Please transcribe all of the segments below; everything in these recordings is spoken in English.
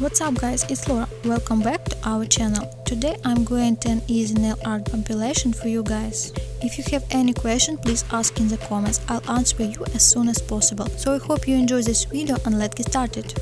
What's up guys, it's Laura. Welcome back to our channel. Today I'm going to an easy nail art compilation for you guys. If you have any question, please ask in the comments. I'll answer you as soon as possible. So I hope you enjoy this video and let's get started.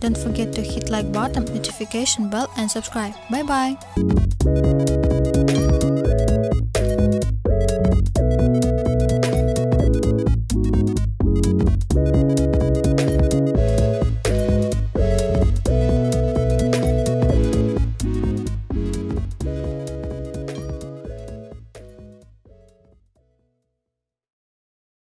Don't forget to hit like button, notification bell and subscribe. Bye bye!